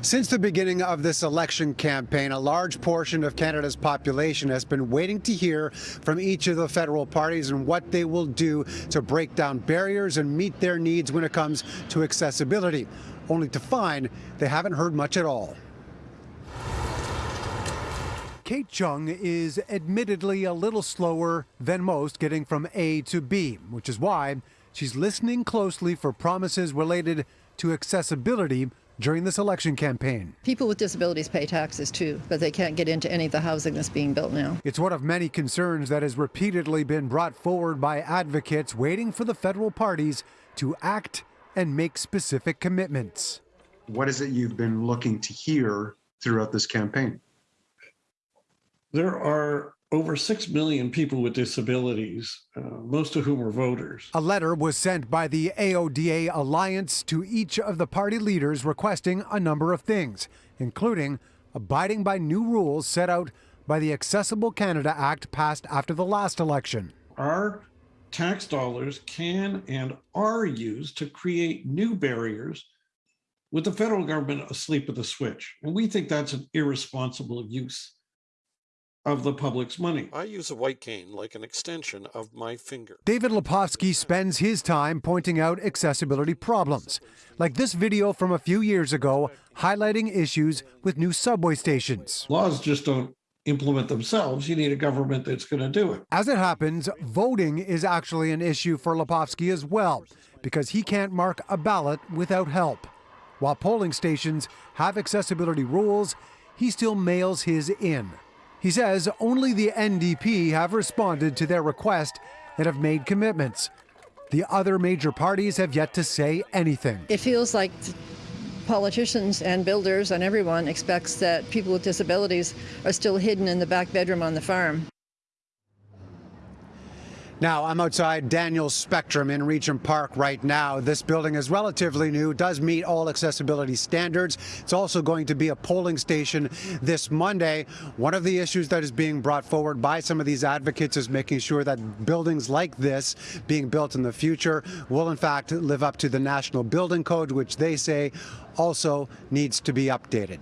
Since the beginning of this election campaign, a large portion of Canada's population has been waiting to hear from each of the federal parties and what they will do to break down barriers and meet their needs when it comes to accessibility, only to find they haven't heard much at all. Kate Chung is admittedly a little slower than most getting from A to B, which is why she's listening closely for promises related to accessibility during this election campaign. People with disabilities pay taxes too, but they can't get into any of the housing that's being built now. It's one of many concerns that has repeatedly been brought forward by advocates waiting for the federal parties to act and make specific commitments. What is it you've been looking to hear throughout this campaign? There are over 6 million people with disabilities, uh, most of whom are voters. A letter was sent by the AODA Alliance to each of the party leaders requesting a number of things, including abiding by new rules set out by the Accessible Canada Act passed after the last election. Our tax dollars can and are used to create new barriers with the federal government asleep at the switch. And we think that's an irresponsible use of the public's money. I use a white cane like an extension of my finger. David Lepofsky spends his time pointing out accessibility problems, like this video from a few years ago highlighting issues with new subway stations. Laws just don't implement themselves. You need a government that's going to do it. As it happens, voting is actually an issue for Lepofsky as well, because he can't mark a ballot without help. While polling stations have accessibility rules, he still mails his in. He says only the NDP have responded to their request and have made commitments. The other major parties have yet to say anything. It feels like politicians and builders and everyone expects that people with disabilities are still hidden in the back bedroom on the farm. Now, I'm outside Daniels Spectrum in Regent Park right now. This building is relatively new, does meet all accessibility standards. It's also going to be a polling station this Monday. One of the issues that is being brought forward by some of these advocates is making sure that buildings like this being built in the future will in fact live up to the National Building Code, which they say also needs to be updated.